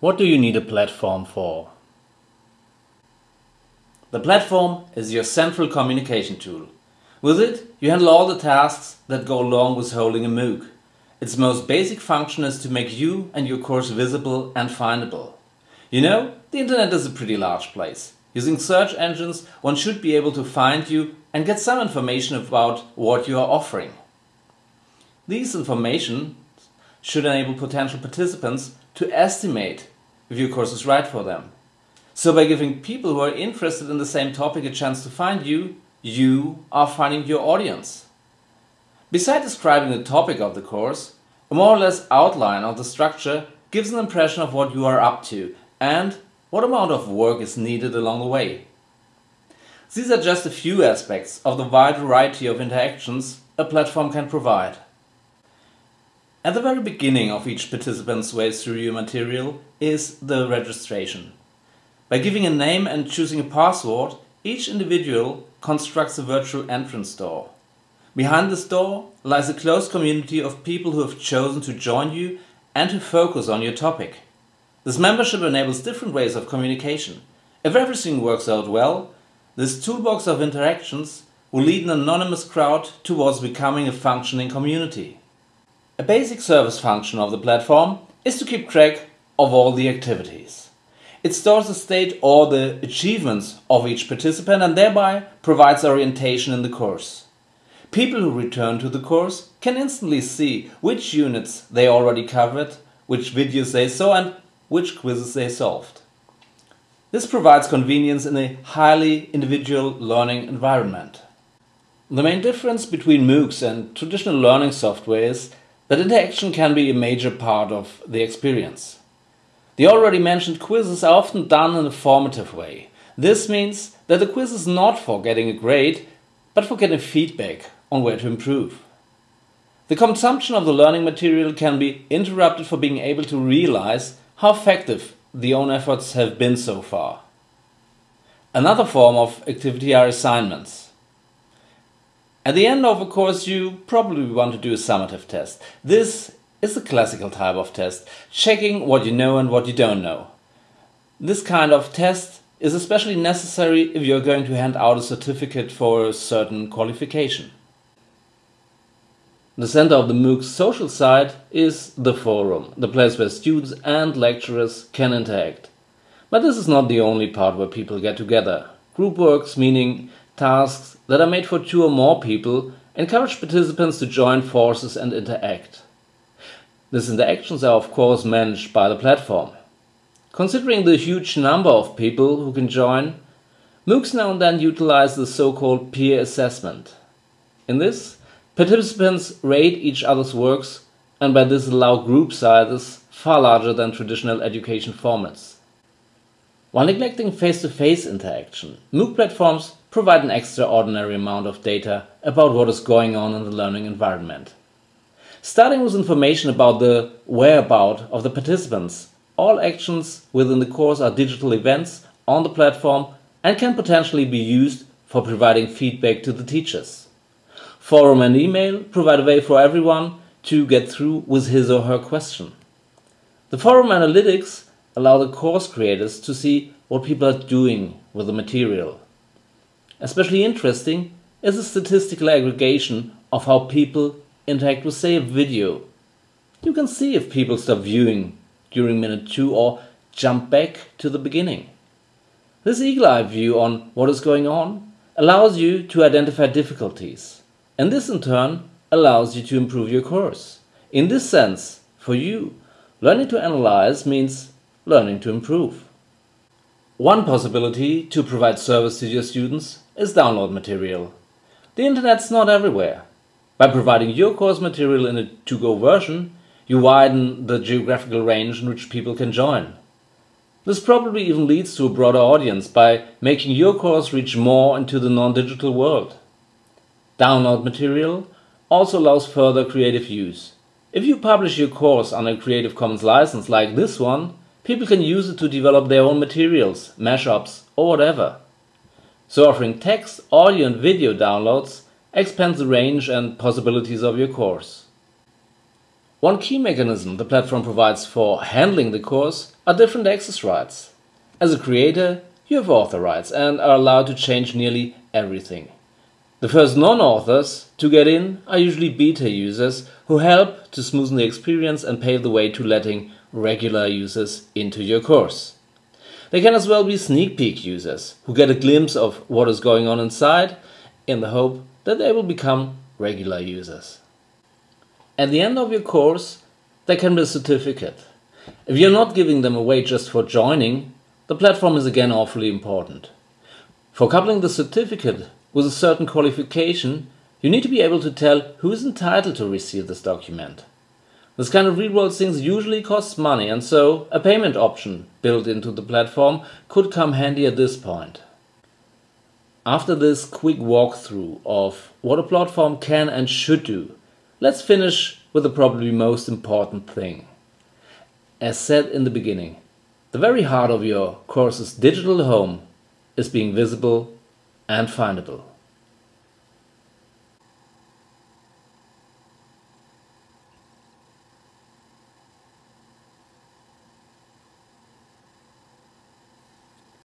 What do you need a platform for? The platform is your central communication tool. With it, you handle all the tasks that go along with holding a MOOC. Its most basic function is to make you and your course visible and findable. You know, the internet is a pretty large place. Using search engines, one should be able to find you and get some information about what you are offering. These information should enable potential participants to estimate if your course is right for them. So by giving people who are interested in the same topic a chance to find you, you are finding your audience. Besides describing the topic of the course, a more or less outline of the structure gives an impression of what you are up to and what amount of work is needed along the way. These are just a few aspects of the wide variety of interactions a platform can provide. At the very beginning of each participant's way through your material is the registration. By giving a name and choosing a password, each individual constructs a virtual entrance door. Behind this door lies a close community of people who have chosen to join you and to focus on your topic. This membership enables different ways of communication. If everything works out well, this toolbox of interactions will lead an anonymous crowd towards becoming a functioning community. A basic service function of the platform is to keep track of all the activities. It stores the state or the achievements of each participant and thereby provides orientation in the course. People who return to the course can instantly see which units they already covered, which videos they saw and which quizzes they solved. This provides convenience in a highly individual learning environment. The main difference between MOOCs and traditional learning software is that interaction can be a major part of the experience. The already mentioned quizzes are often done in a formative way. This means that the quiz is not for getting a grade, but for getting feedback on where to improve. The consumption of the learning material can be interrupted for being able to realize how effective the own efforts have been so far. Another form of activity are assignments. At the end of a course, you probably want to do a summative test. This is a classical type of test, checking what you know and what you don't know. This kind of test is especially necessary if you're going to hand out a certificate for a certain qualification. The center of the MOOC's social side is the forum, the place where students and lecturers can interact. But this is not the only part where people get together. Group works, meaning tasks that are made for two or more people encourage participants to join forces and interact. These interactions are of course managed by the platform. Considering the huge number of people who can join, MOOCs now and then utilize the so-called peer assessment. In this, participants rate each other's works and by this allow group sizes far larger than traditional education formats. While neglecting face-to-face -face interaction, MOOC platforms provide an extraordinary amount of data about what is going on in the learning environment. Starting with information about the whereabout of the participants, all actions within the course are digital events on the platform and can potentially be used for providing feedback to the teachers. Forum and email provide a way for everyone to get through with his or her question. The forum analytics allow the course creators to see what people are doing with the material. Especially interesting is the statistical aggregation of how people interact with say a video. You can see if people stop viewing during minute 2 or jump back to the beginning. This eagle-eye view on what is going on allows you to identify difficulties and this in turn allows you to improve your course. In this sense, for you, learning to analyze means learning to improve. One possibility to provide service to your students is download material. The internet's not everywhere. By providing your course material in a to-go version, you widen the geographical range in which people can join. This probably even leads to a broader audience by making your course reach more into the non-digital world. Download material also allows further creative use. If you publish your course under a Creative Commons license like this one, People can use it to develop their own materials, mashups, or whatever. So offering text, audio and video downloads expands the range and possibilities of your course. One key mechanism the platform provides for handling the course are different access rights. As a creator, you have author rights and are allowed to change nearly everything. The first non-authors to get in are usually beta users who help to smoothen the experience and pave the way to letting regular users into your course. They can as well be sneak peek users who get a glimpse of what is going on inside in the hope that they will become regular users. At the end of your course, there can be a certificate. If you're not giving them away just for joining, the platform is again awfully important. For coupling the certificate with a certain qualification, you need to be able to tell who is entitled to receive this document. This kind of real-world things usually costs money and so a payment option built into the platform could come handy at this point. After this quick walkthrough of what a platform can and should do, let's finish with the probably most important thing. As said in the beginning, the very heart of your course's digital home is being visible and findable.